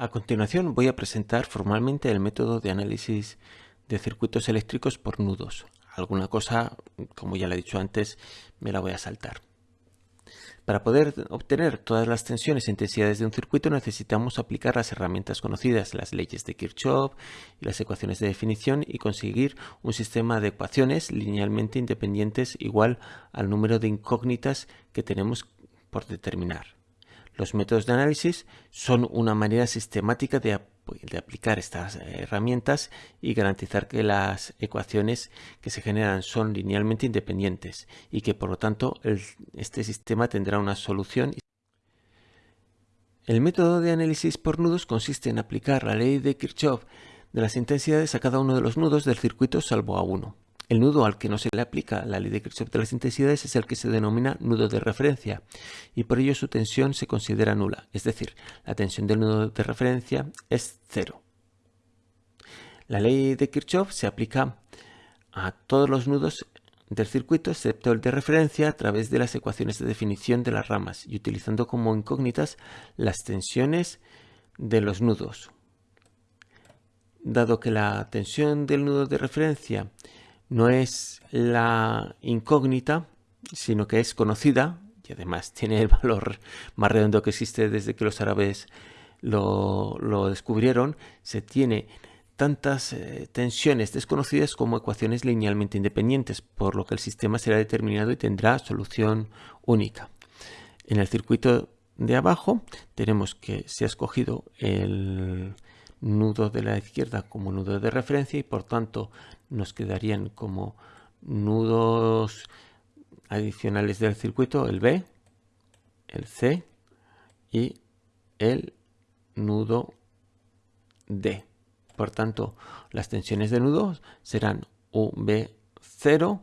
A continuación voy a presentar formalmente el método de análisis de circuitos eléctricos por nudos. Alguna cosa, como ya le he dicho antes, me la voy a saltar. Para poder obtener todas las tensiones e intensidades de un circuito necesitamos aplicar las herramientas conocidas, las leyes de Kirchhoff y las ecuaciones de definición y conseguir un sistema de ecuaciones linealmente independientes igual al número de incógnitas que tenemos por determinar. Los métodos de análisis son una manera sistemática de, aplicar estas herramientas y garantizar que las ecuaciones que se generan son linealmente independientes y que por lo tanto este sistema tendrá una solución. El método de análisis por nudos consiste en aplicar la ley de Kirchhoff de las intensidades a cada uno de los nudos del circuito salvo a uno. El nudo al que no se le aplica la ley de Kirchhoff de las intensidades es el que se denomina nudo de referencia y por ello su tensión se considera nula, es decir, la tensión del nudo de referencia es cero. La ley de Kirchhoff se aplica a todos los nudos del circuito excepto el de referencia a través de las ecuaciones de definición de las ramas y utilizando como incógnitas las tensiones de los nudos. Dado que la tensión del nudo de referencia no es la incógnita, sino que es conocida y además tiene el valor más redondo que existe desde que los árabes lo, descubrieron, se tiene tantas eh, tensiones desconocidas como ecuaciones linealmente independientes, por lo que el sistema será determinado y tendrá solución única. En el circuito de abajo tenemos que se ha escogido el nudo de la izquierda como nudo de referencia y por tanto nos quedarían como nudos adicionales del circuito el B, el C y el nudo D. Por tanto, las tensiones de nudo serán UB0,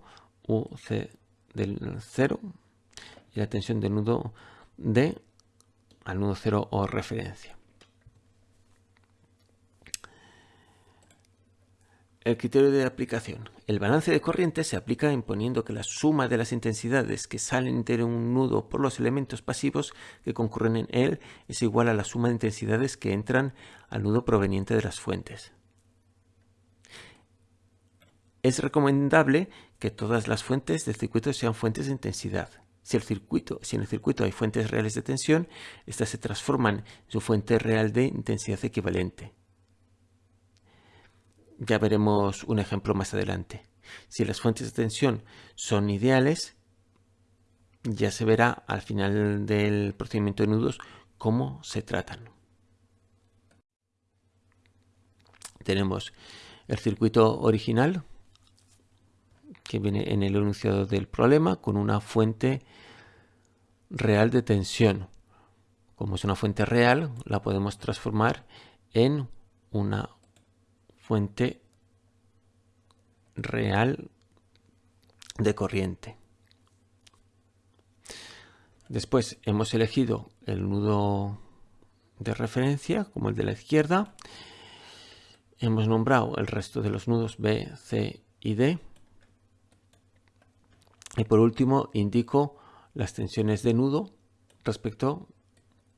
UC del 0 y la tensión del nudo D al nudo 0 o referencia. El criterio de aplicación. El balance de corriente se aplica imponiendo que la suma de las intensidades que salen de un nudo por los elementos pasivos que concurren en él es igual a la suma de intensidades que entran al nudo proveniente de las fuentes. Es recomendable que todas las fuentes del circuito sean fuentes de intensidad. Si, el circuito, si en el circuito hay fuentes reales de tensión, estas se transforman en su fuente real de intensidad equivalente. Ya veremos un ejemplo más adelante. Si las fuentes de tensión son ideales, ya se verá al final del procedimiento de nudos cómo se tratan. Tenemos el circuito original que viene en el enunciado del problema con una fuente real de tensión. Como es una fuente real, la podemos transformar en una fuente real de corriente. Después hemos elegido el nudo de referencia como el de la izquierda. Hemos nombrado el resto de los nudos B, C y D. Y por último indico las tensiones de nudo respecto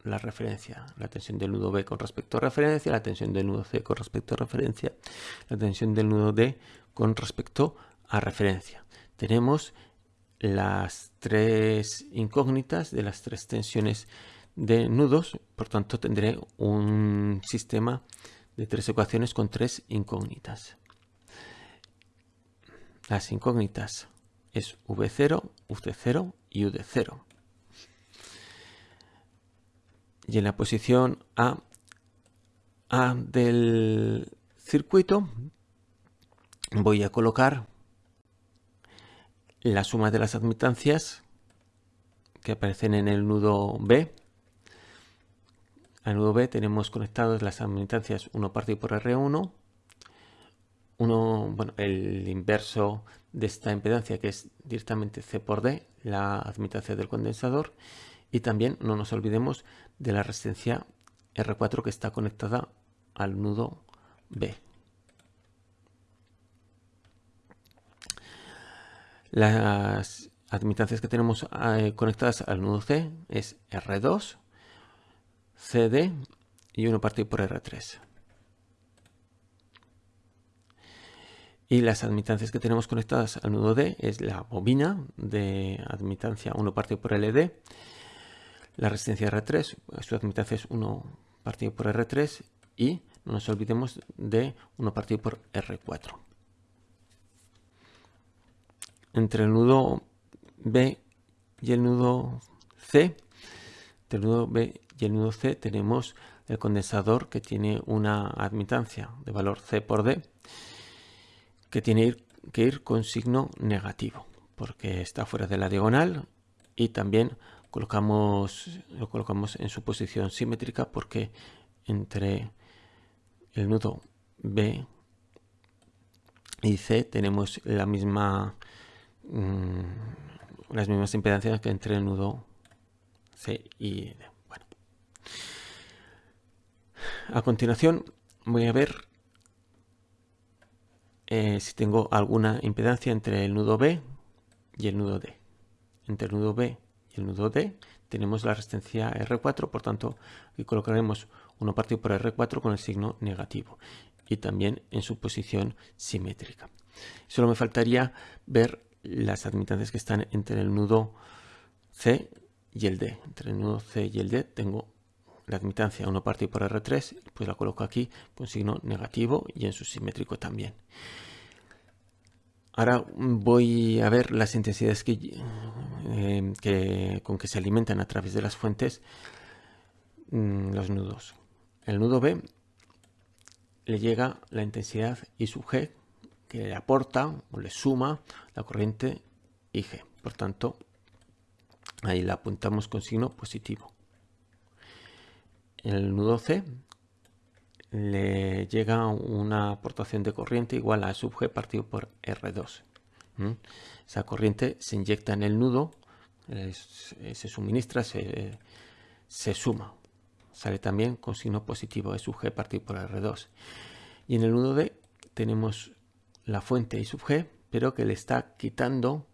la referencia, la tensión del nudo B con respecto a referencia, la tensión del nudo C con respecto a referencia, la tensión del nudo D con respecto a referencia. Tenemos las tres incógnitas de las tres tensiones de nudos, por tanto tendré un sistema de tres ecuaciones con tres incógnitas. Las incógnitas es V0, UC0 y UD0 y en la posición A, del circuito voy a colocar la suma de las admitancias que aparecen en el nudo B. Al nudo B tenemos conectadas las admitancias 1 partido por R1, uno, bueno, el inverso de esta impedancia que es directamente C por D, la admitancia del condensador, y también no nos olvidemos de la resistencia R4 que está conectada al nudo B. Las admitancias que tenemos eh, conectadas al nudo C es R2, CD y 1 partido por R3. Y las admitancias que tenemos conectadas al nudo D es la bobina de admitancia 1 partido por LD, la resistencia R3, su admitancia es 1 partido por R3 y no nos olvidemos de 1 partido por R4. Entre el nudo B y el nudo C, entre el nudo B y el nudo C tenemos el condensador que tiene una admitancia de valor C por D que tiene que ir con signo negativo porque está fuera de la diagonal y también colocamos, lo colocamos en su posición simétrica porque entre el nudo B y C tenemos la misma mm, las mismas impedancias que entre el nudo C y D. Bueno. A continuación voy a ver eh, si tengo alguna impedancia entre el nudo B y el nudo D. Entre el nudo B el nudo D tenemos la resistencia R4, por tanto aquí colocaremos 1 partido por R4 con el signo negativo y también en su posición simétrica. Solo me faltaría ver las admitancias que están entre el nudo C y el D. Entre el nudo C y el D tengo la admitancia 1 partido por R3, pues la coloco aquí con signo negativo y en su simétrico también. Ahora voy a ver las intensidades eh, con que se alimentan a través de las fuentes mm, los nudos. El nudo B le llega la intensidad I sub G que le aporta o le suma la corriente IG. Por tanto, ahí la apuntamos con signo positivo el nudo C le llega una aportación de corriente igual a sub G partido por R2. Esa corriente se inyecta en el nudo, se suministra, se, suma. Sale también con signo positivo E sub G partido por R2. Y en el nudo D tenemos la fuente I sub G, pero que le está quitando,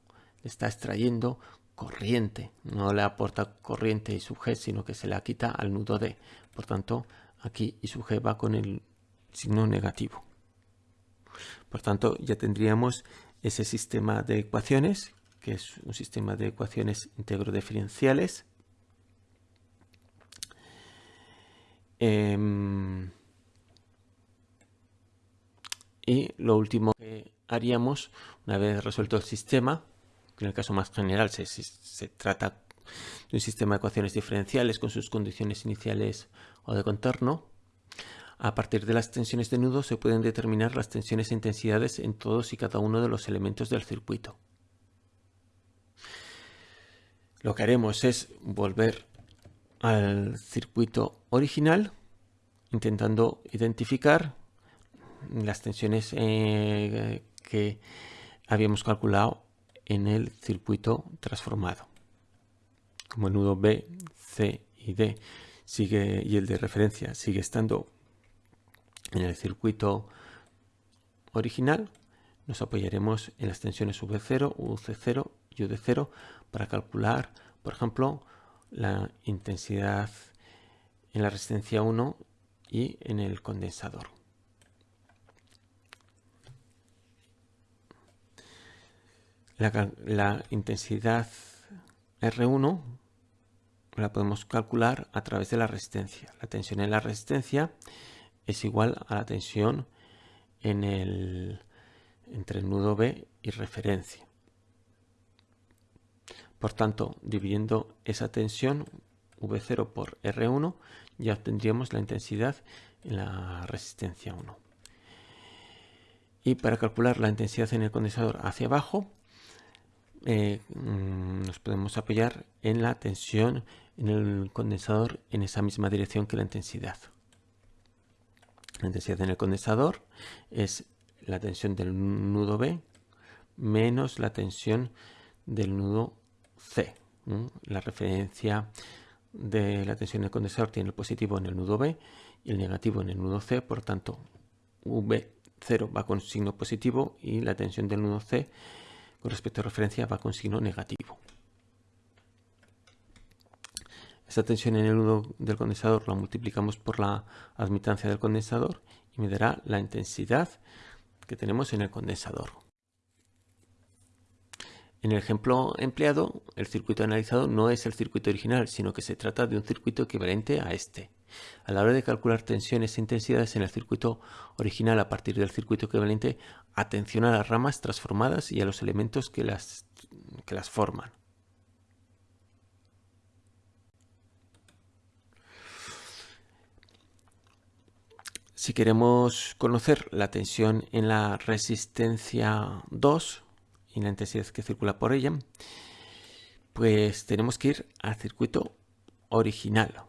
le está extrayendo corriente. No le aporta corriente I sub G, sino que se la quita al nudo D. Por tanto, aquí I sub G va con el signo negativo. Por tanto, ya tendríamos ese sistema de ecuaciones, que es un sistema de ecuaciones integro-diferenciales. Em, y lo último que haríamos, una vez resuelto el sistema, en el caso más general se, se trata de un sistema de ecuaciones diferenciales con sus condiciones iniciales o de contorno, a partir de las tensiones de nudo se pueden determinar las tensiones e intensidades en todos y cada uno de los elementos del circuito. Lo que haremos es volver al circuito original intentando identificar las tensiones eh, que habíamos calculado en el circuito transformado como el nudo B, C y D sigue, y el de referencia sigue estando en el circuito original, nos apoyaremos en las tensiones V0, UC0 y UD0 para calcular, por ejemplo, la intensidad en la resistencia 1 y en el condensador. La, la intensidad R1 la podemos calcular a través de la resistencia. La tensión en la resistencia es igual a la tensión entre el nudo B y referencia. Por tanto, dividiendo esa tensión V0 por R1, ya obtendríamos la intensidad en la resistencia 1. Y para calcular la intensidad en el condensador hacia abajo, eh, mm, nos podemos apoyar en la tensión en el condensador en esa misma dirección que la intensidad. La intensidad en el condensador es la tensión del nudo B menos la tensión del nudo C. La referencia de la tensión del condensador tiene el positivo en el nudo B y el negativo en el nudo C, por tanto V0 va con signo positivo y la tensión del nudo C con respecto a referencia va con signo negativo. Esta tensión en el nudo del condensador la multiplicamos por la admitancia del condensador y me dará la intensidad que tenemos en el condensador. En el ejemplo empleado, el circuito analizado no es el circuito original, sino que se trata de un circuito equivalente a este. A la hora de calcular tensiones e intensidades en el circuito original a partir del circuito equivalente, atención a las ramas transformadas y a los elementos que las, que las forman. Si queremos conocer la tensión en la resistencia 2 y la intensidad que circula por ella, pues tenemos que ir al circuito original.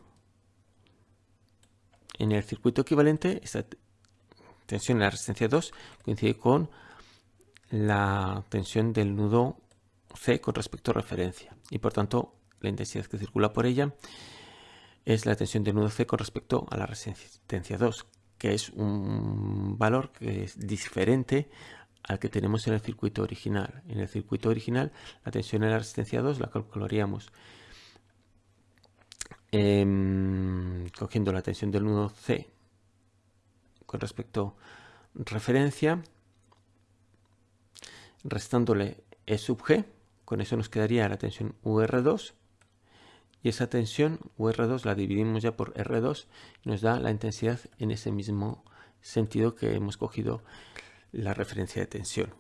En el circuito equivalente, esta tensión en la resistencia 2 coincide con la tensión del nudo C con respecto a referencia y por tanto la intensidad que circula por ella es la tensión del nudo C con respecto a la resistencia 2 que es un valor que es diferente al que tenemos en el circuito original. En el circuito original la tensión en la resistencia 2 la calcularíamos Em, cogiendo la tensión del nudo C con respecto referencia, restándole E sub G, con eso nos quedaría la tensión UR2 y esa tensión UR2 la dividimos ya por R2 y nos da la intensidad en ese mismo sentido que hemos cogido la referencia de tensión.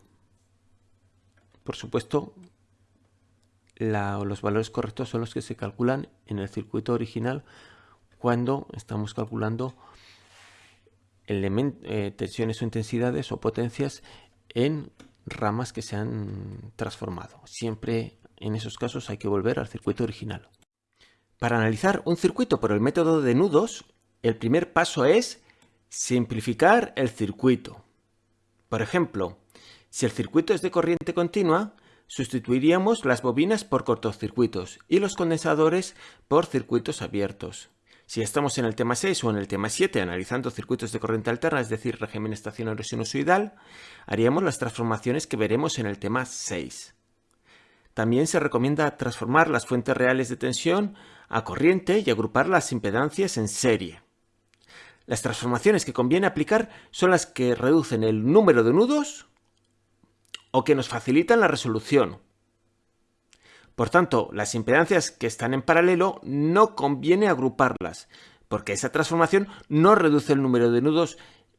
Por supuesto, los valores correctos son los que se calculan en el circuito original cuando estamos calculando eh, tensiones o intensidades o potencias en ramas que se han transformado. Siempre en esos casos hay que volver al circuito original. Para analizar un circuito por el método de nudos, el primer paso es simplificar el circuito. Por ejemplo, si el circuito es de corriente continua, Sustituiríamos las bobinas por cortocircuitos y los condensadores por circuitos abiertos. Si estamos en el tema 6 o en el tema 7 analizando circuitos de corriente alterna, es decir, régimen estacionario sinusoidal, haríamos las transformaciones que veremos en el tema 6. También se recomienda transformar las fuentes reales de tensión a corriente y agrupar las impedancias en serie. Las transformaciones que conviene aplicar son las que reducen el número de nudos o que nos facilitan la resolución. Por tanto, las impedancias que están en paralelo no conviene agruparlas, porque esa transformación no reduce el número de nudos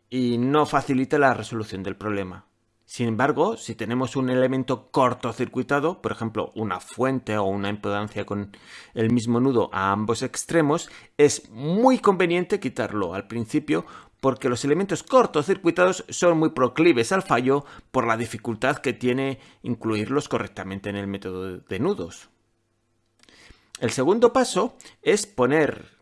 y no facilita la resolución del problema. Sin embargo, si tenemos un elemento cortocircuitado, por ejemplo una fuente o una impedancia con el mismo nudo a ambos extremos, es muy conveniente quitarlo al principio porque los elementos cortocircuitados son muy proclives al fallo por la dificultad que tiene incluirlos correctamente en el método de nudos. El segundo paso es poner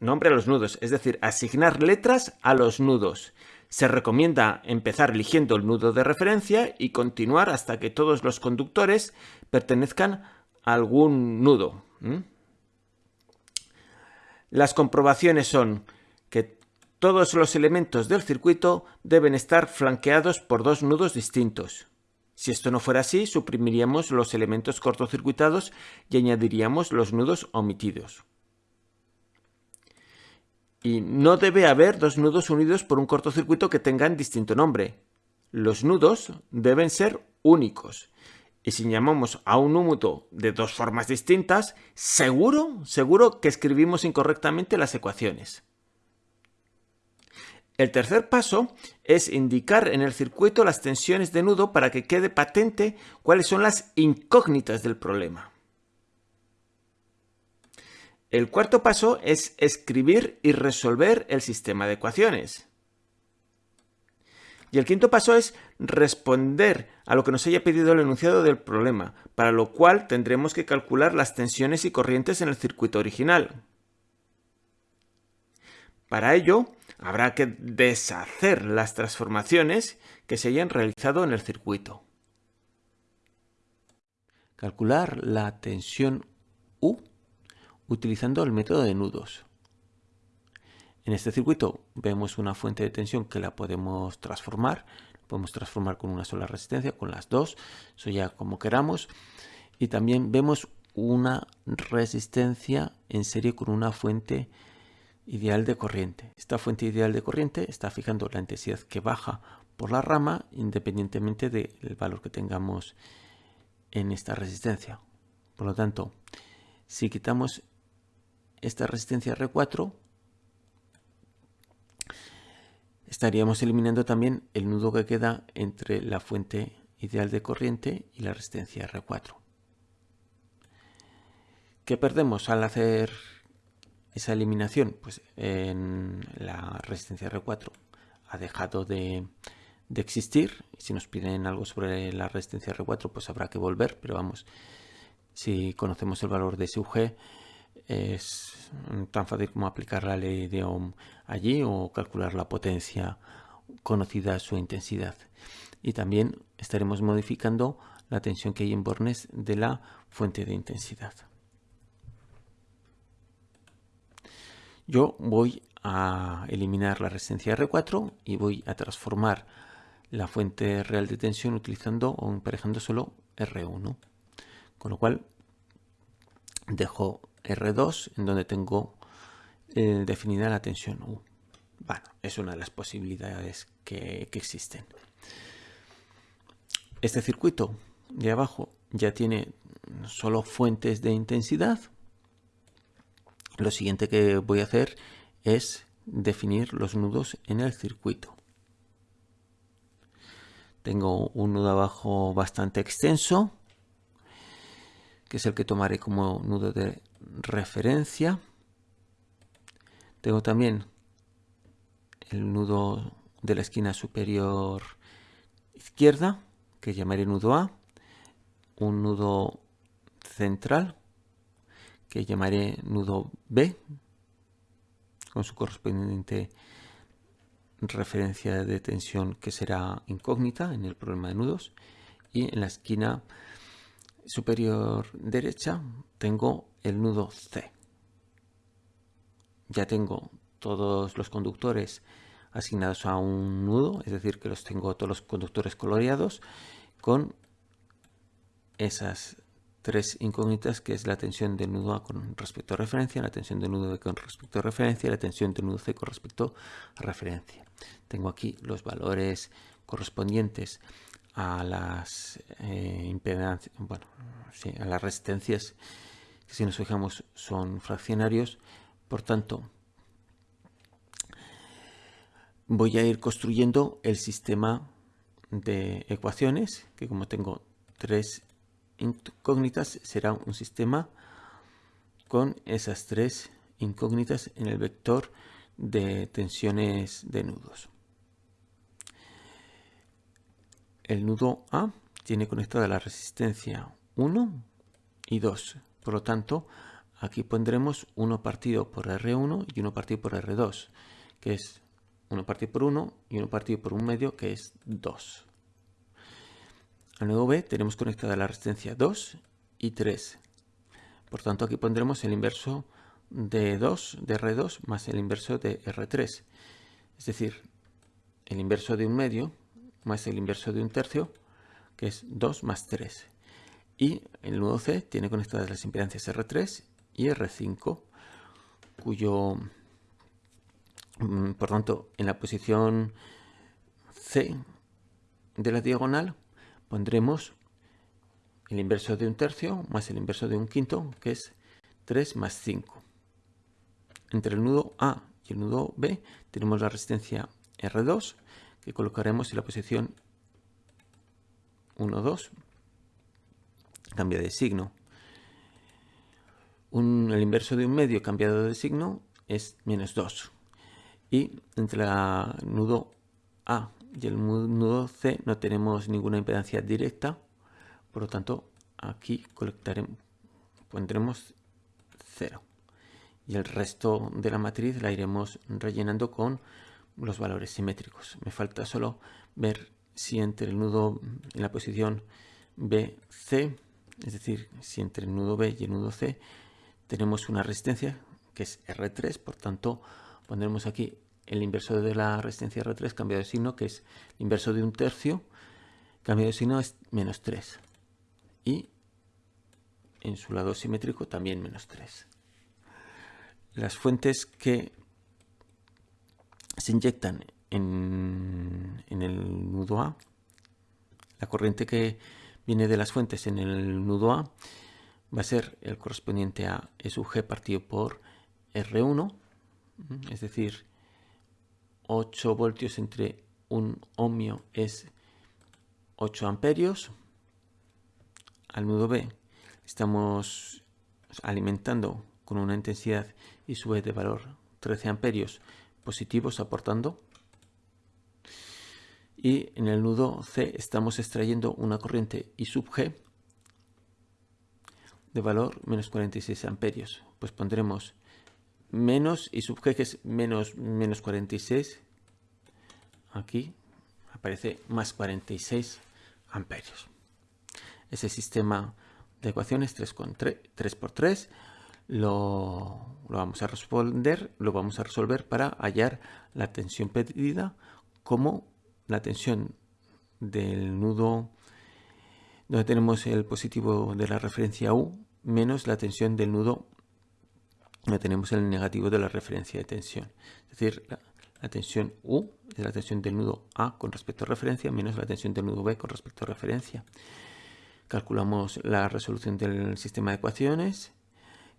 nombre a los nudos, es decir, asignar letras a los nudos. Se recomienda empezar eligiendo el nudo de referencia y continuar hasta que todos los conductores pertenezcan a algún nudo. Las comprobaciones son que todos los elementos del circuito deben estar flanqueados por dos nudos distintos. Si esto no fuera así, suprimiríamos los elementos cortocircuitados y añadiríamos los nudos omitidos. Y no debe haber dos nudos unidos por un cortocircuito que tengan distinto nombre. Los nudos deben ser únicos. Y si llamamos a un número de dos formas distintas, seguro, seguro que escribimos incorrectamente las ecuaciones. El tercer paso es indicar en el circuito las tensiones de nudo para que quede patente cuáles son las incógnitas del problema. El cuarto paso es escribir y resolver el sistema de ecuaciones. Y el quinto paso es responder a lo que nos haya pedido el enunciado del problema, para lo cual tendremos que calcular las tensiones y corrientes en el circuito original. Para ello, habrá que deshacer las transformaciones que se hayan realizado en el circuito. Calcular la tensión U utilizando el método de nudos. En este circuito vemos una fuente de tensión que la podemos transformar. Podemos transformar con una sola resistencia, con las dos, eso ya como queramos. Y también vemos una resistencia en serie con una fuente ideal de corriente. Esta fuente ideal de corriente está fijando la intensidad que baja por la rama independientemente del valor que tengamos en esta resistencia. Por lo tanto, si quitamos esta resistencia R4, estaríamos eliminando también el nudo que queda entre la fuente ideal de corriente y la resistencia R4. ¿Qué perdemos al hacer esa eliminación? Pues la resistencia R4 ha dejado de, existir. Si nos piden algo sobre la resistencia R4, pues habrá que volver. Pero vamos, si conocemos el valor de SUG, es tan fácil como aplicar la ley de Ohm allí o calcular la potencia conocida su intensidad. Y también estaremos modificando la tensión que hay en bornes de la fuente de intensidad. Yo voy a eliminar la resistencia R4 y voy a transformar la fuente real de tensión utilizando o emparejando solo R1. Con lo cual dejo R2 en donde tengo eh, definida la tensión U. Bueno, es una de las posibilidades que, que existen. Este circuito de abajo ya tiene solo fuentes de intensidad lo siguiente que voy a hacer es definir los nudos en el circuito. Tengo un nudo abajo bastante extenso, que es el que tomaré como nudo de referencia. Tengo también el nudo de la esquina superior izquierda, que llamaré nudo A, un nudo central que llamaré nudo B con su correspondiente referencia de tensión que será incógnita en el problema de nudos y en la esquina superior derecha tengo el nudo C ya tengo todos los conductores asignados a un nudo es decir que los tengo todos los conductores coloreados con esas tres incógnitas que es la tensión del nudo A con respecto a referencia, la tensión del nudo B con respecto a referencia y la tensión del nudo C con respecto a referencia. Tengo aquí los valores correspondientes a las eh, bueno, a las resistencias si nos fijamos son fraccionarios, por tanto voy a ir construyendo el sistema de ecuaciones que como tengo tres incógnitas será un sistema con esas tres incógnitas en el vector de tensiones de nudos. El nudo A tiene conectada la resistencia 1 y 2. Por lo tanto, aquí pondremos 1 partido por R1 y 1 partido por R2, que es 1 partido por 1 y 1 partido por un medio, que es 2. Al nudo B tenemos conectada la resistencia 2 y 3. Por tanto, aquí pondremos el inverso de 2 de R2 más el inverso de R3. Es decir, el inverso de un medio más el inverso de un tercio, que es 2 más 3. Y el nudo C tiene conectadas las impedancias R3 y R5, cuyo, mm, por tanto, en la posición C de la diagonal pondremos el inverso de un tercio más el inverso de un quinto, que es 3 más 5. Entre el nudo A y el nudo B tenemos la resistencia R2, que colocaremos en la posición 1, 2. Cambia de signo. el inverso de un medio cambiado de signo es menos 2. Y entre el nudo A y el nudo C no tenemos ninguna impedancia directa, por lo tanto aquí colectaremos, pondremos 0 y el resto de la matriz la iremos rellenando con los valores simétricos. Me falta solo ver si entre el nudo en la posición BC, es decir, si entre el nudo B y el nudo C tenemos una resistencia que es R3, por tanto pondremos aquí el inverso de la resistencia R3 cambiado de signo, que es el inverso de un tercio, cambiado de signo es menos 3. Y en su lado simétrico también menos 3. Las fuentes que se inyectan en, en el nudo A, la corriente que viene de las fuentes en el nudo A va a ser el correspondiente a E sub G partido por R1, es decir, 8 voltios entre un ohmio es 8 amperios. Al nudo B estamos alimentando con una intensidad I sub E de valor 13 amperios positivos aportando. Y en el nudo C estamos extrayendo una corriente I sub G de valor menos 46 amperios. Pues pondremos menos I sub G que es menos, menos 46. Aquí aparece más 46 amperios. Ese sistema de ecuaciones 3, con 3, por 3 lo, lo, vamos a responder, lo vamos a resolver para hallar la tensión pedida como la tensión del nudo donde tenemos el positivo de la referencia U menos la tensión del nudo donde tenemos el negativo de la referencia de tensión. Es decir, la, tensión U es la tensión del nudo A con respecto a referencia menos la tensión del nudo B con respecto a referencia. Calculamos la resolución del sistema de ecuaciones,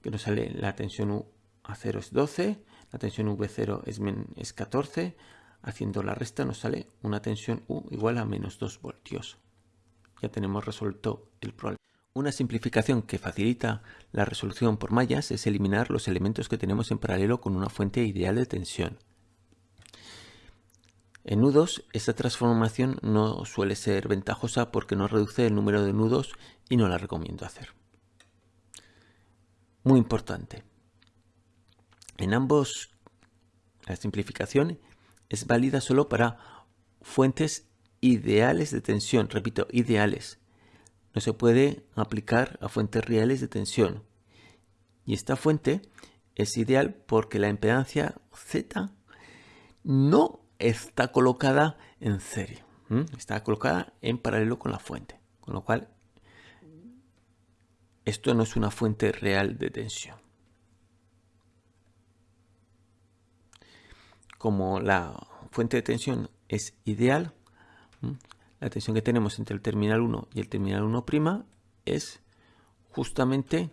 que nos sale la tensión U a 0 es 12, la tensión V0 es, es 14, haciendo la resta nos sale una tensión U igual a menos 2 voltios. Ya tenemos resuelto el problema. Una simplificación que facilita la resolución por mallas es eliminar los elementos que tenemos en paralelo con una fuente ideal de tensión. En nudos, esta transformación no suele ser ventajosa porque no reduce el número de nudos y no la recomiendo hacer. Muy importante. En ambos, la simplificación es válida solo para fuentes ideales de tensión. Repito, ideales. No se puede aplicar a fuentes reales de tensión. Y esta fuente es ideal porque la impedancia Z no está colocada en serie. Está colocada en paralelo con la fuente. Con lo cual, esto no es una fuente real de tensión. Como la fuente de tensión es ideal, la tensión que tenemos entre el terminal 1 y el terminal 1' es justamente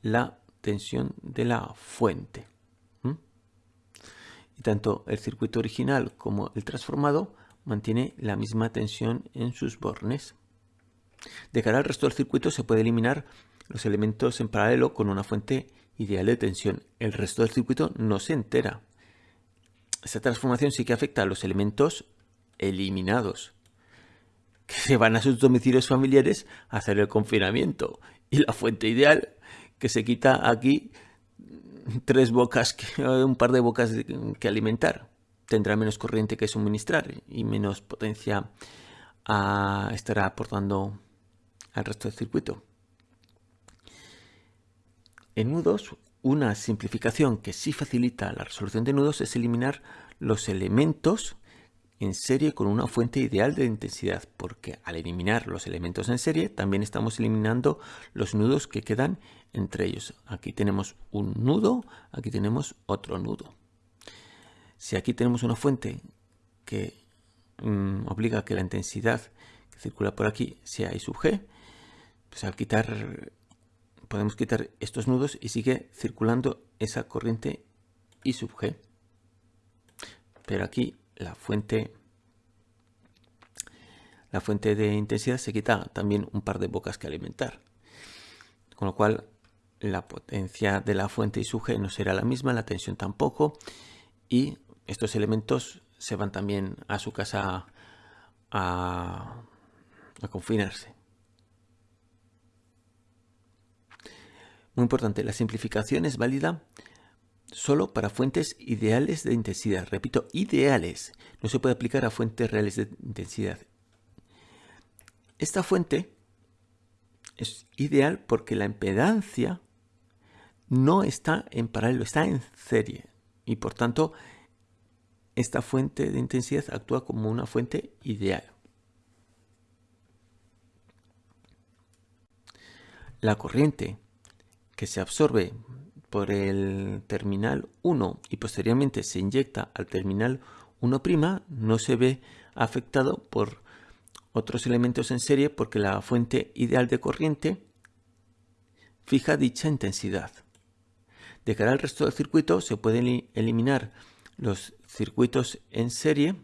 la tensión de la fuente. Y tanto el circuito original como el transformado mantiene la misma tensión en sus bornes. De cara al resto del circuito se puede eliminar los elementos en paralelo con una fuente ideal de tensión. El resto del circuito no se entera. Esta transformación sí que afecta a los elementos eliminados, que se van a sus domicilios familiares a hacer el confinamiento. Y la fuente ideal que se quita aquí tres bocas, un par de bocas que alimentar. Tendrá menos corriente que suministrar y menos potencia a, estará aportando al resto del circuito. En nudos, una simplificación que sí facilita la resolución de nudos es eliminar los elementos en serie con una fuente ideal de intensidad, porque al eliminar los elementos en serie también estamos eliminando los nudos que quedan entre ellos. Aquí tenemos un nudo, aquí tenemos otro nudo. Si aquí tenemos una fuente que mm, obliga a que la intensidad que circula por aquí sea I sub G, pues al quitar, podemos quitar estos nudos y sigue circulando esa corriente I sub G. Pero aquí la fuente la fuente de intensidad se quita también un par de bocas que alimentar. Con lo cual la potencia de la fuente y su G no será la misma, la tensión tampoco. Y estos elementos se van también a su casa a confinarse. Muy importante, la simplificación es válida solo para fuentes ideales de intensidad. Repito, ideales. No se puede aplicar a fuentes reales de intensidad. Esta fuente es ideal porque la impedancia no está en paralelo, está en serie. Y por tanto, esta fuente de intensidad actúa como una fuente ideal. la corriente que se absorbe por el terminal 1 y posteriormente se inyecta al terminal 1' no se ve afectado por otros elementos en serie porque la fuente ideal de corriente fija dicha intensidad. De cara al resto del circuito se pueden eliminar los circuitos en serie,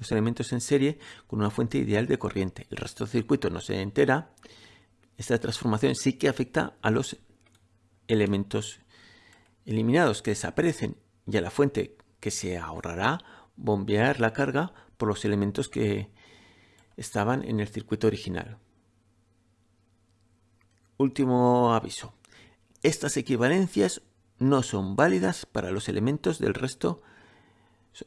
los elementos en serie con una fuente ideal de corriente. El resto del circuito no se entera. Esta transformación sí que afecta a los elementos eliminados que desaparecen y a la fuente que se ahorrará bombear la carga por los elementos que estaban en el circuito original. Último aviso. Estas equivalencias no son válidas para los elementos del resto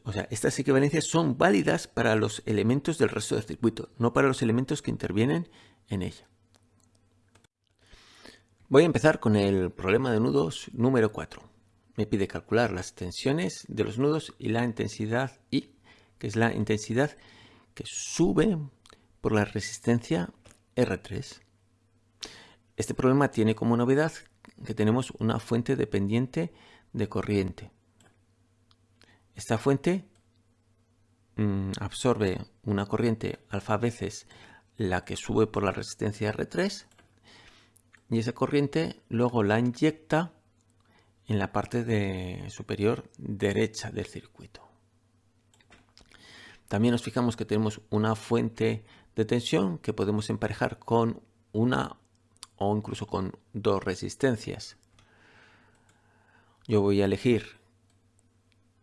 o sea, estas equivalencias son válidas para los elementos del resto del circuito, no para los elementos que intervienen en ella. Voy a empezar con el problema de nudos número 4. Me pide calcular las tensiones de los nudos y la intensidad I, que es la intensidad que sube por la resistencia R3. Este problema tiene como novedad que tenemos una fuente dependiente de corriente. Esta fuente mm, absorbe una corriente alfa veces la que sube por la resistencia R3 y esa corriente luego la inyecta en la parte de superior derecha del circuito. También nos fijamos que tenemos una fuente de tensión que podemos emparejar con una o incluso con dos resistencias. Yo voy a elegir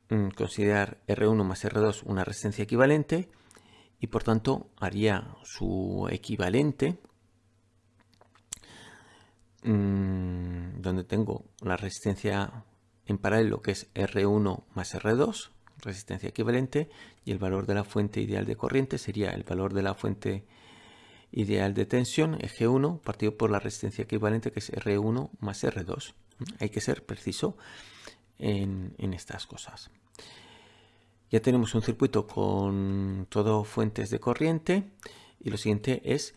mm, considerar R1 más R2 una resistencia equivalente y por tanto haría su equivalente mm, donde tengo la resistencia en paralelo que es R1 más R2 resistencia equivalente y el valor de la fuente ideal de corriente sería el valor de la fuente ideal de tensión, eje 1, partido por la resistencia equivalente que es R1 más R2. Hay que ser preciso en, estas cosas. Ya tenemos un circuito con todo fuentes de corriente y lo siguiente es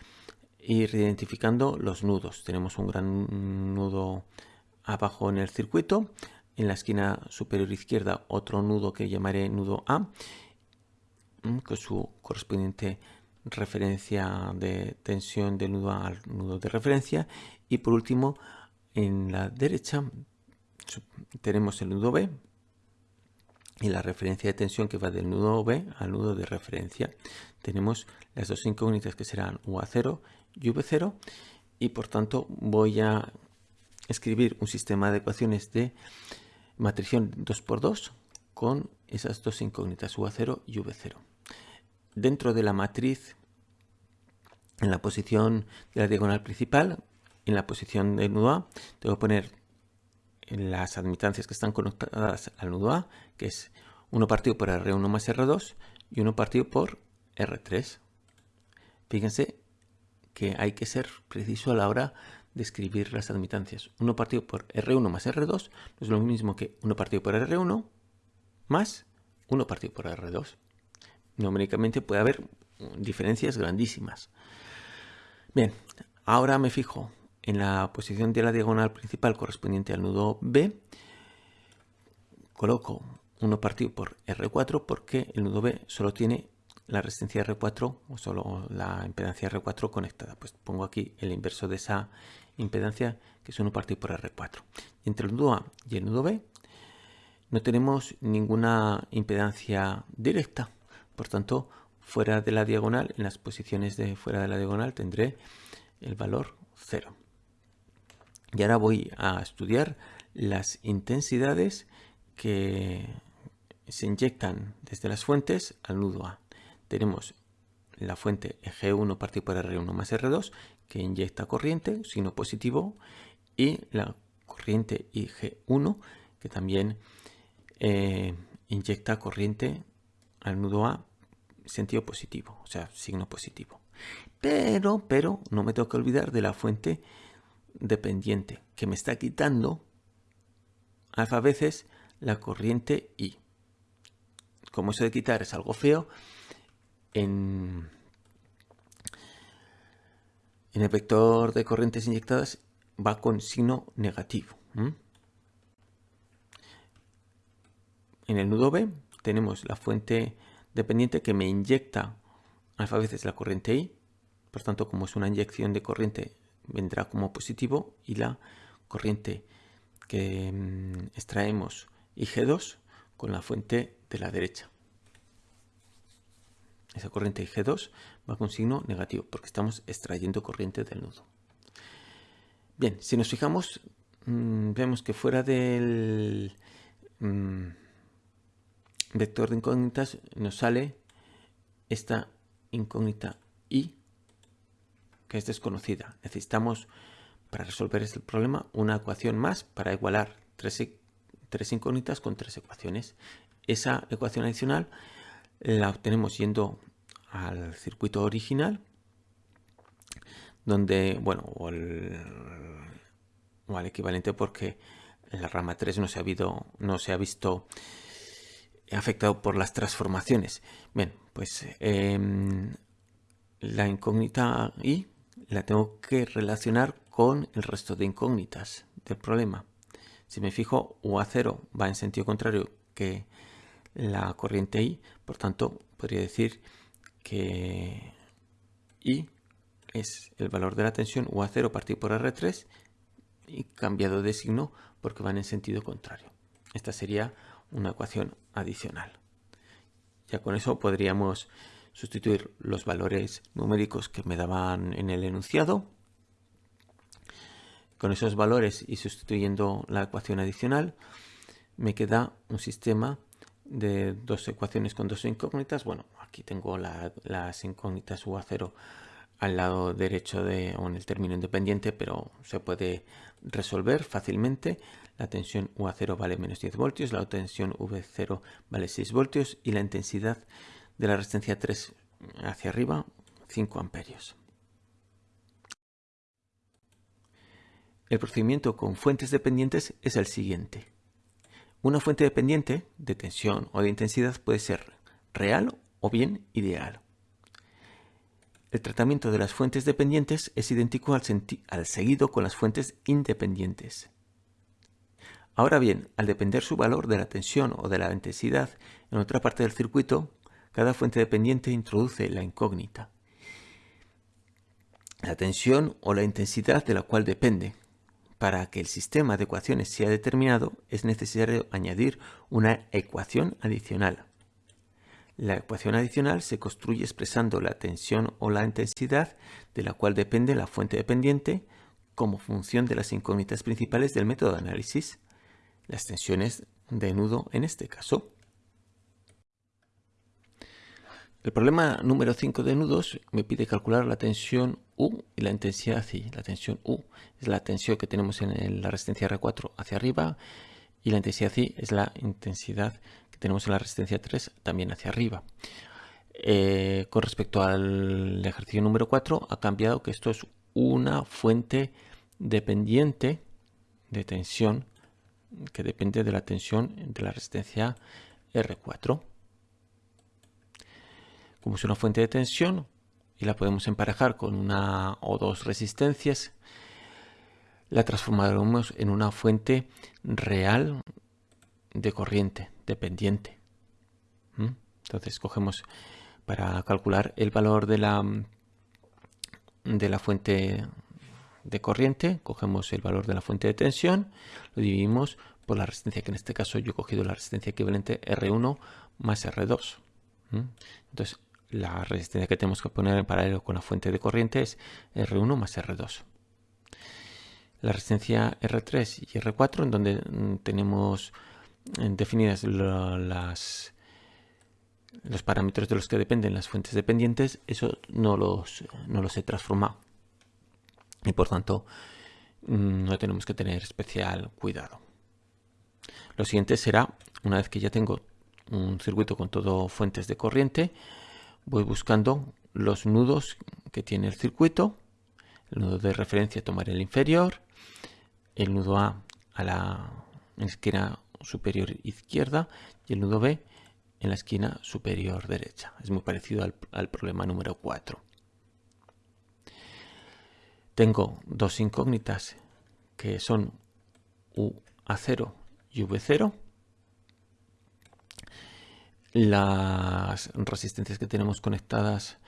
ir identificando los nudos. Tenemos un gran nudo abajo en el circuito en la esquina superior izquierda otro nudo que llamaré nudo A mm, con su correspondiente referencia de tensión del nudo A al nudo de referencia y por último en la derecha tenemos el nudo B y la referencia de tensión que va del nudo B al nudo de referencia. Tenemos las dos incógnitas que serán UA0 y V0 y por tanto voy a escribir un sistema de ecuaciones de matrición 2x2 con esas dos incógnitas UA0 y V0. Dentro de la matriz, en la posición de la diagonal principal, en la posición del nudo A, tengo que poner las admitancias que están conectadas al nudo A, que es 1 partido por R1 más R2 y 1 partido por R3. Fíjense que hay que ser preciso a la hora de escribir las admitancias. 1 partido por R1 más R2 no es lo mismo que 1 partido por R1 más 1 partido por R2. Numéricamente puede haber diferencias grandísimas. Bien, ahora me fijo en la posición de la diagonal principal correspondiente al nudo B. Coloco 1 partido por R4 porque el nudo B solo tiene la resistencia R4 o solo la impedancia R4 conectada. Pues pongo aquí el inverso de esa impedancia que es 1 partido por R4. entre el nudo A y el nudo B no tenemos ninguna impedancia directa. Por tanto, fuera de la diagonal, en las posiciones de fuera de la diagonal tendré el valor 0. Y ahora voy a estudiar las intensidades que se inyectan desde las fuentes al nudo A tenemos la fuente G1 partido por R1 más R2 que inyecta corriente, signo positivo, y la corriente IG1 que también eh, inyecta corriente al nudo A sentido positivo, o sea, signo positivo. Pero, pero, no me tengo que olvidar de la fuente dependiente que me está quitando alfa veces la corriente I. Como eso de quitar es algo feo, en, el vector de corrientes inyectadas va con signo negativo. En el nudo B tenemos la fuente dependiente que me inyecta alfa veces la corriente I. Por tanto, como es una inyección de corriente, vendrá como positivo y la corriente que mm, extraemos IG2 con la fuente de la derecha. Esa corriente IG2 va con signo negativo porque estamos extrayendo corriente del nudo. Bien, si nos fijamos, mm, vemos que fuera del mm, vector de incógnitas nos sale esta incógnita i que es desconocida. Necesitamos para resolver este problema una ecuación más para igualar tres, tres incógnitas con tres ecuaciones. Esa ecuación adicional la obtenemos yendo al circuito original donde, bueno, o, al equivalente porque la rama 3 no se ha, habido, no se ha visto afectado por las transformaciones. Bien, pues em, la incógnita i la tengo que relacionar con el resto de incógnitas del problema. Si me fijo, UA0 va en sentido contrario que la corriente I, por tanto, podría decir que I es el valor de la tensión UA0 partido por R3 y cambiado de signo porque van en sentido contrario. Esta sería una ecuación adicional. Ya con eso podríamos sustituir los valores numéricos que me daban en el enunciado. Con esos valores y sustituyendo la ecuación adicional, me queda un sistema de dos ecuaciones con dos incógnitas. Bueno, aquí tengo las incógnitas UA0 al lado derecho de, o en el término independiente, pero se puede resolver fácilmente. La tensión UA0 vale menos 10 voltios, la tensión V0 vale 6 voltios y la intensidad de la resistencia 3 hacia arriba 5 amperios. El procedimiento con fuentes dependientes es el siguiente. Una fuente dependiente de tensión o de intensidad puede ser real o bien ideal. El tratamiento de las fuentes dependientes es idéntico al, seguido con las fuentes independientes. Ahora bien, al depender su valor de la tensión o de la intensidad en otra parte del circuito, cada fuente dependiente introduce la incógnita, la tensión o la intensidad de la cual depende. Para que el sistema de ecuaciones sea determinado es necesario añadir una ecuación adicional. La ecuación adicional se construye expresando la tensión o la intensidad de la cual depende la fuente dependiente como función de las incógnitas principales del método de análisis, las tensiones de nudo en este caso. El problema número 5 de nudos me pide calcular la tensión U y la intensidad I. La tensión U es la tensión que tenemos en la resistencia R4 hacia arriba y la intensidad I es la intensidad que tenemos en la resistencia 3 también hacia arriba. Eh, con respecto al ejercicio número 4 ha cambiado que esto es una fuente dependiente de tensión que depende de la tensión de la resistencia R4. Como es una fuente de tensión y la podemos emparejar con una o dos resistencias, la transformaremos en una fuente real de corriente dependiente. Entonces cogemos para calcular el valor de la, de la fuente de corriente, cogemos el valor de la fuente de tensión, lo dividimos por la resistencia, que en este caso yo he cogido la resistencia equivalente R1 más R2. ¿Mm? Entonces la resistencia que tenemos que poner en paralelo con la fuente de corriente es R1 más R2 la resistencia R3 y R4 en donde mm, tenemos eh, definidas las, los parámetros de los que dependen las fuentes dependientes, eso no los, no los he transformado. Y por tanto, mm, no tenemos que tener especial cuidado. Lo siguiente será, una vez que ya tengo un circuito con todo fuentes de corriente, voy buscando los nudos que tiene el circuito. El nudo de referencia tomar el inferior, el nudo A a la esquina superior izquierda y el nudo B en la esquina superior derecha. Es muy parecido al, problema número 4. tengo dos incógnitas que son UA0 y V0. Las resistencias que tenemos conectadas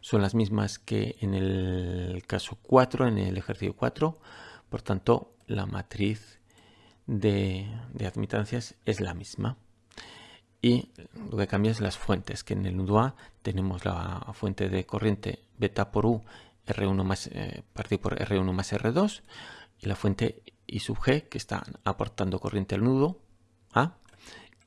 son las mismas que en el caso 4, en el ejercicio 4. Por tanto, la matriz de, admitancias es la misma. Y lo que cambia es las fuentes, que en el nudo A tenemos la fuente de corriente beta por U, R1 más, eh, partido por R1 más R2, y la fuente I sub G, que está aportando corriente al nudo A,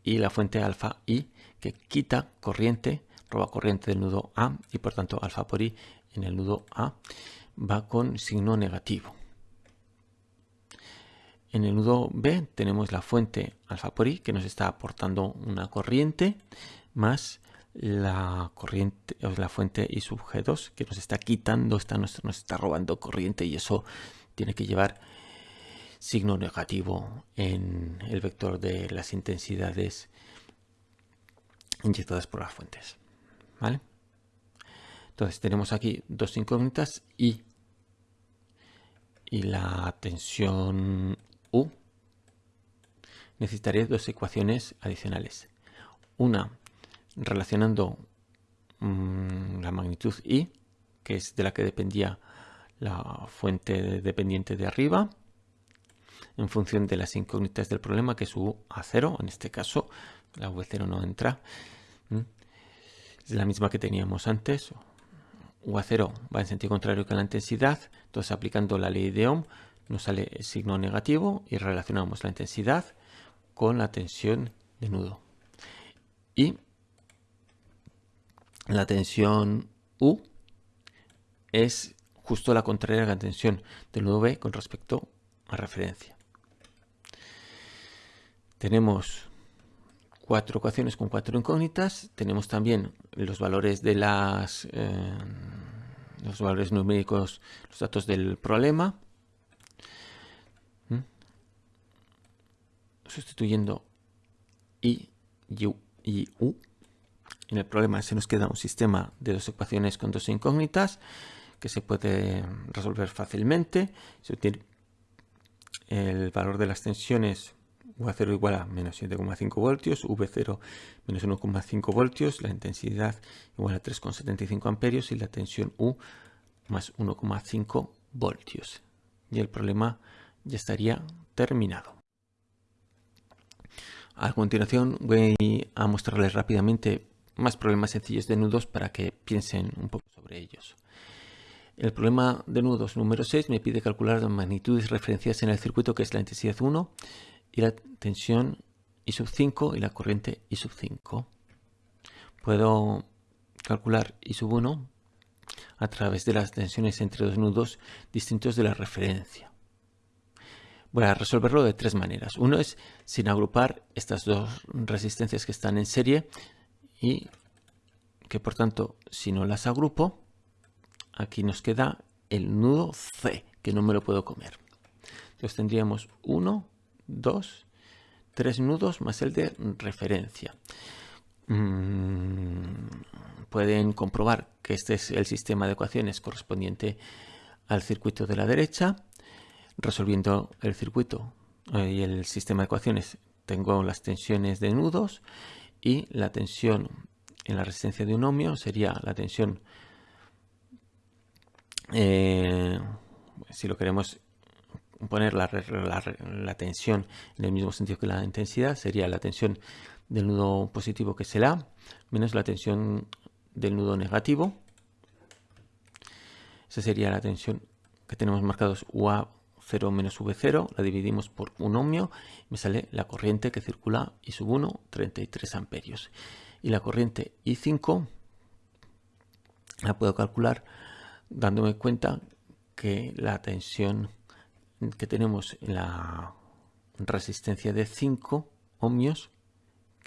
y la fuente alfa I, que quita corriente, roba corriente del nudo A, y por tanto alfa por I en el nudo A va con signo negativo. En el nudo B tenemos la fuente alfa por I que nos está aportando una corriente más la corriente la fuente I sub G2 que nos está quitando, está, nos está robando corriente y eso tiene que llevar signo negativo en el vector de las intensidades inyectadas por las fuentes. ¿Vale? Entonces tenemos aquí dos incógnitas y, y la tensión U, necesitaría dos ecuaciones adicionales. Una relacionando mm, la magnitud I, que es de la que dependía la fuente dependiente de arriba, en función de las incógnitas del problema, que es U a 0, en este caso la V0 no entra. Es la misma que teníamos antes. U a 0 va en sentido contrario que la intensidad, entonces aplicando la ley de Ohm nos sale el signo negativo y relacionamos la intensidad con la tensión de nudo. Y la tensión U es justo la contraria a la tensión del nudo B con respecto a referencia. Tenemos cuatro ecuaciones con cuatro incógnitas. Tenemos también los valores de las eh, los valores numéricos, los datos del problema. sustituyendo i, u y u. En el problema se nos queda un sistema de dos ecuaciones con dos incógnitas que se puede resolver fácilmente. Se el valor de las tensiones U0 igual a menos 7,5 voltios, V0 menos 1,5 voltios, la intensidad igual a 3,75 amperios y la tensión U más 1,5 voltios. Y el problema ya estaría terminado. A continuación voy a mostrarles rápidamente más problemas sencillos de nudos para que piensen un poco sobre ellos. El problema de nudos número 6 me pide calcular las magnitudes referenciadas en el circuito que es la intensidad 1 y la tensión I sub 5 y la corriente I sub 5. Puedo calcular I sub 1 a través de las tensiones entre dos nudos distintos de la referencia. Voy a resolverlo de tres maneras. Uno es sin agrupar estas dos resistencias que están en serie y que por tanto si no las agrupo, aquí nos queda el nudo C, que no me lo puedo comer. Entonces tendríamos uno, dos, tres nudos más el de referencia. Mm, pueden comprobar que este es el sistema de ecuaciones correspondiente al circuito de la derecha resolviendo el circuito eh, y el sistema de ecuaciones tengo las tensiones de nudos y la tensión en la resistencia de un ohmio sería la tensión eh, si lo queremos poner la, tensión en el mismo sentido que la intensidad sería la tensión del nudo positivo que es el menos la tensión del nudo negativo esa sería la tensión que tenemos marcados UA 0 menos V0, la dividimos por un ohmio, me sale la corriente que circula I sub 1, 33 amperios. Y la corriente I5 la puedo calcular dándome cuenta que la tensión que tenemos en la resistencia de 5 ohmios,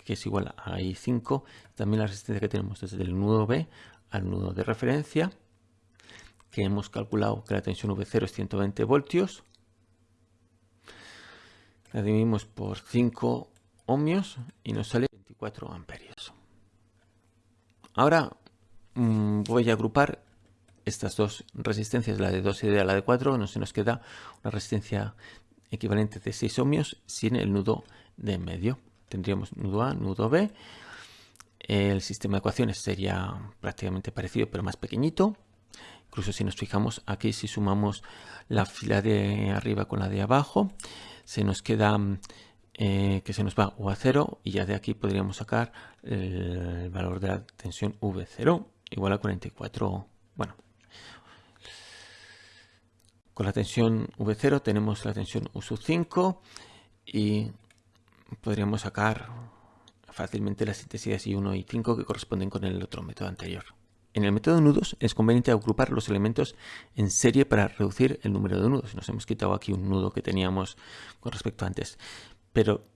que es igual a I5, también la resistencia que tenemos desde el nudo B al nudo de referencia, que hemos calculado que la tensión V0 es 120 voltios. La dividimos por 5 ohmios y nos sale 24 amperios. Ahora mm, voy a agrupar estas dos resistencias, la de 2 y la de 4, no se nos queda una resistencia equivalente de 6 ohmios sin el nudo de medio. Tendríamos nudo A, nudo B. El sistema de ecuaciones sería prácticamente parecido pero más pequeñito. Incluso si nos fijamos aquí, si sumamos la fila de arriba con la de abajo, se nos queda eh, que se nos va U a 0 y ya de aquí podríamos sacar el valor de la tensión V0 igual a 44. Bueno, con la tensión V0 tenemos la tensión U 5 y podríamos sacar fácilmente las intensidades I1 y 5 que corresponden con el otro método anterior. En el método de nudos es conveniente agrupar los elementos en serie para reducir el número de nudos. Nos hemos quitado aquí un nudo que teníamos con respecto a antes. Pero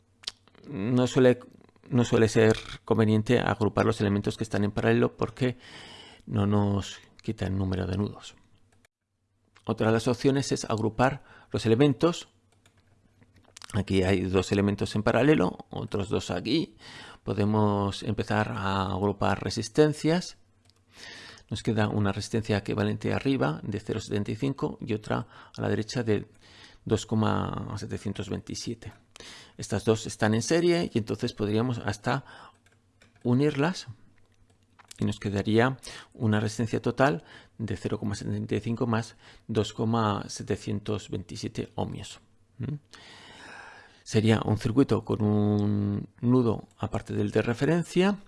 no suele, no suele ser conveniente agrupar los elementos que están en paralelo porque no nos quita el número de nudos. Otra de las opciones es agrupar los elementos. Aquí hay dos elementos en paralelo, otros dos aquí. Podemos empezar a agrupar resistencias. Nos queda una resistencia equivalente arriba de 0,75 y otra a la derecha de 2,727. Estas dos están en serie y entonces podríamos hasta unirlas y nos quedaría una resistencia total de 0,75 más 2,727 ohmios. Sería un circuito con un nudo aparte del de referencia,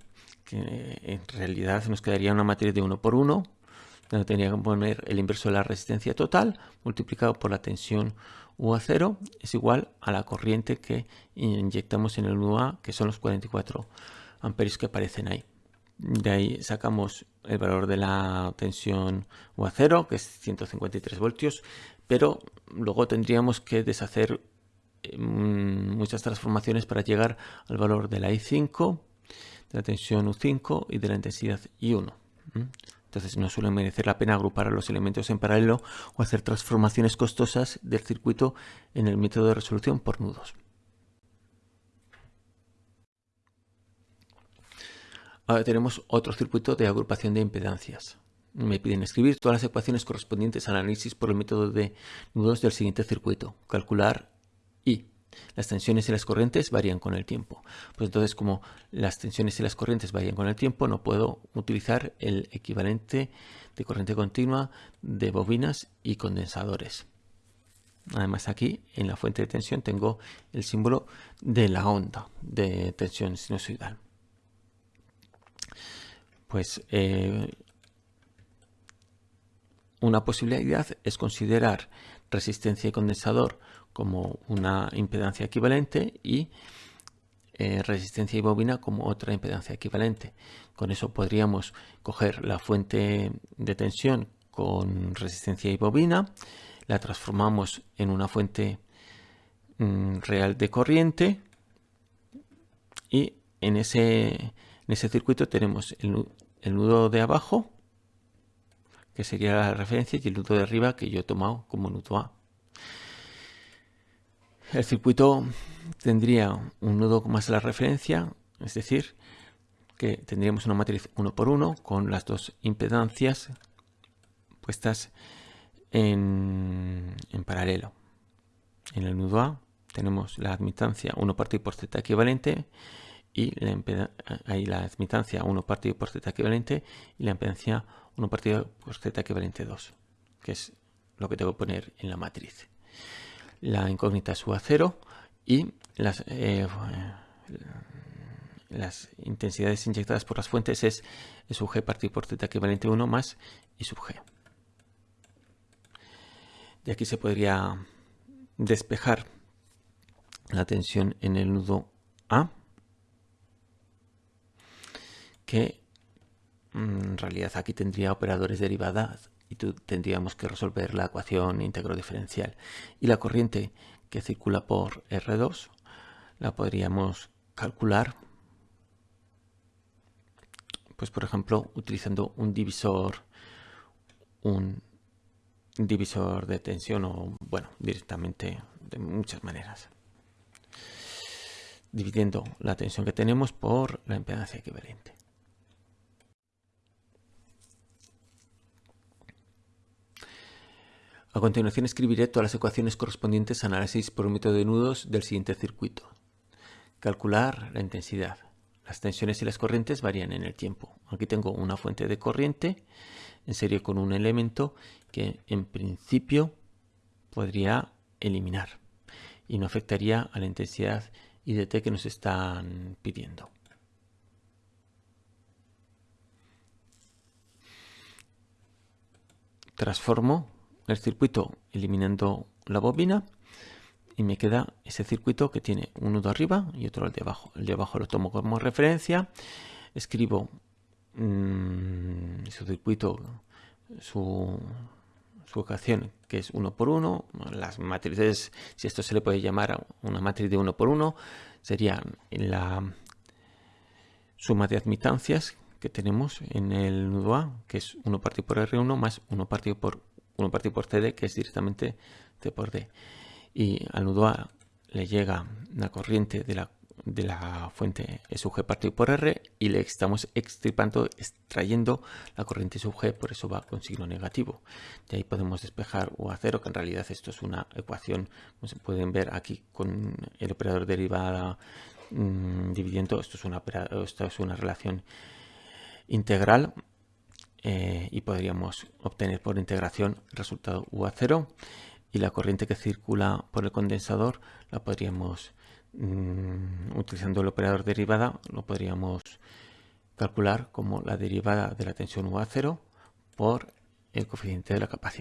que en realidad nos quedaría una matriz de 1 por 1, donde tendría que poner el inverso de la resistencia total multiplicado por la tensión U a 0 es igual a la corriente que inyectamos en el UA, que son los 44 amperios que aparecen ahí. De ahí sacamos el valor de la tensión U a 0, que es 153 voltios, pero luego tendríamos que deshacer mm, muchas transformaciones para llegar al valor de la I5, de la tensión U5 y de la intensidad I1. Entonces no suele merecer la pena agrupar los elementos en paralelo o hacer transformaciones costosas del circuito en el método de resolución por nudos. Ahora tenemos otro circuito de agrupación de impedancias. Me piden escribir todas las ecuaciones correspondientes al análisis por el método de nudos del siguiente circuito. Calcular I. Las tensiones y las corrientes varían con el tiempo. Pues entonces, como las tensiones y las corrientes varían con el tiempo, no puedo utilizar el equivalente de corriente continua de bobinas y condensadores. Además aquí en la fuente de tensión tengo el símbolo de la onda de tensión sinusoidal pues eh, una posibilidad es considerar resistencia y condensador como una impedancia equivalente y eh, resistencia y bobina como otra impedancia equivalente. Con eso podríamos coger la fuente de tensión con resistencia y bobina, la transformamos en una fuente mm, real de corriente y en ese en ese circuito tenemos el, nudo de abajo, que sería la referencia, y el nudo de arriba que yo he tomado como nudo A. El circuito tendría un nudo más la referencia, es decir, que tendríamos una matriz 1 por 1 con las dos impedancias puestas en, paralelo. En el nudo A tenemos la admitancia 1 partido por z equivalente y la ahí la admitancia 1 partido por z equivalente y la impedancia 1 partido por z equivalente 2, que es lo que tengo que poner en la matriz. La incógnita es U a 0 y las, eh, las intensidades inyectadas por las fuentes es sub g partido por z equivalente 1 más I sub g. De aquí se podría despejar la tensión en el nudo A que mm, en realidad aquí tendría operadores derivadas y tendríamos que resolver la ecuación íntegro diferencial. Y la corriente que circula por R2 la podríamos calcular, pues por ejemplo, utilizando un divisor, un divisor de tensión o, bueno, directamente de muchas maneras. Dividiendo la tensión que tenemos por la impedancia equivalente. A continuación escribiré todas las ecuaciones correspondientes a análisis por un método de nudos del siguiente circuito. Calcular la intensidad. Las tensiones y las corrientes varían en el tiempo. Aquí tengo una fuente de corriente en serie con un elemento que en principio podría eliminar y no afectaría a la intensidad IDT que nos están pidiendo. Transformo el circuito eliminando la bobina y me queda ese circuito que tiene un nudo arriba y otro al de abajo. El de abajo lo tomo como referencia, escribo mmm, su circuito, su, su ecuación que es 1 por 1, las matrices, si esto se le puede llamar una matriz de 1 por 1, sería la suma de admitancias que tenemos en el nudo A, que es 1 partido por R1 más 1 partido por 1 partido por CD, que es directamente C por D. Y al nudo A le llega la corriente de la, de la fuente sub G partido por R y le estamos extripando, extrayendo la corriente sub G, por eso va con signo negativo. De ahí podemos despejar U a 0, que en realidad esto es una ecuación, como se pueden ver aquí con el operador derivada mmm, dividiendo, esto es una, esto es una relación integral eh, y podríamos obtener por integración el resultado U a 0 y la corriente que circula por el condensador la podríamos, mmm, utilizando el operador derivada, lo podríamos calcular como la derivada de la tensión U a 0 por el coeficiente de la capacidad.